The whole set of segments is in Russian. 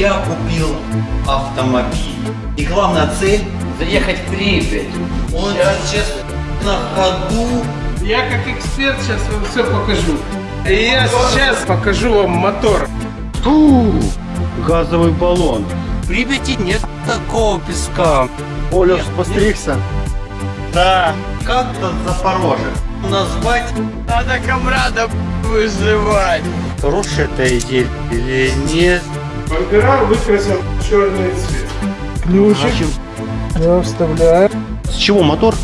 Я купил автомобиль. И главная цель, Заехать в Припять. он сейчас на ходу. Я как эксперт сейчас вам все покажу. И я сейчас покажу вам мотор. Фу, газовый баллон. В Припяти нет такого песка. Оля постригся. Да. Как-то Запорожье назвать Надо комрада вызывать. Хорошая эта идея или нет? Бампера выкрасил в черный цвет. Ключик. Я вставляю. С чего мотор?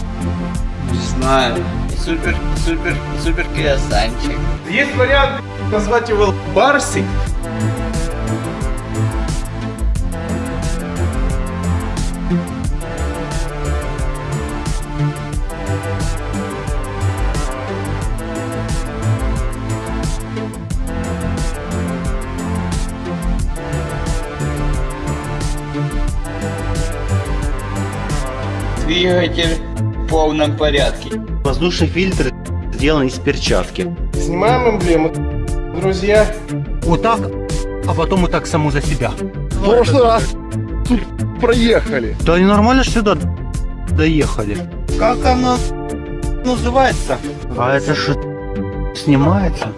Не знаю. Супер, супер, супер криосанчик. Есть вариант назвать его Барсик. Двигатель в полном порядке. Воздушный фильтр сделан из перчатки. Снимаем эмблему. Друзья, вот так, а потом вот так саму за себя. В прошлый раз тут проехали. Да они нормально сюда доехали. Как оно называется? А это что, снимается?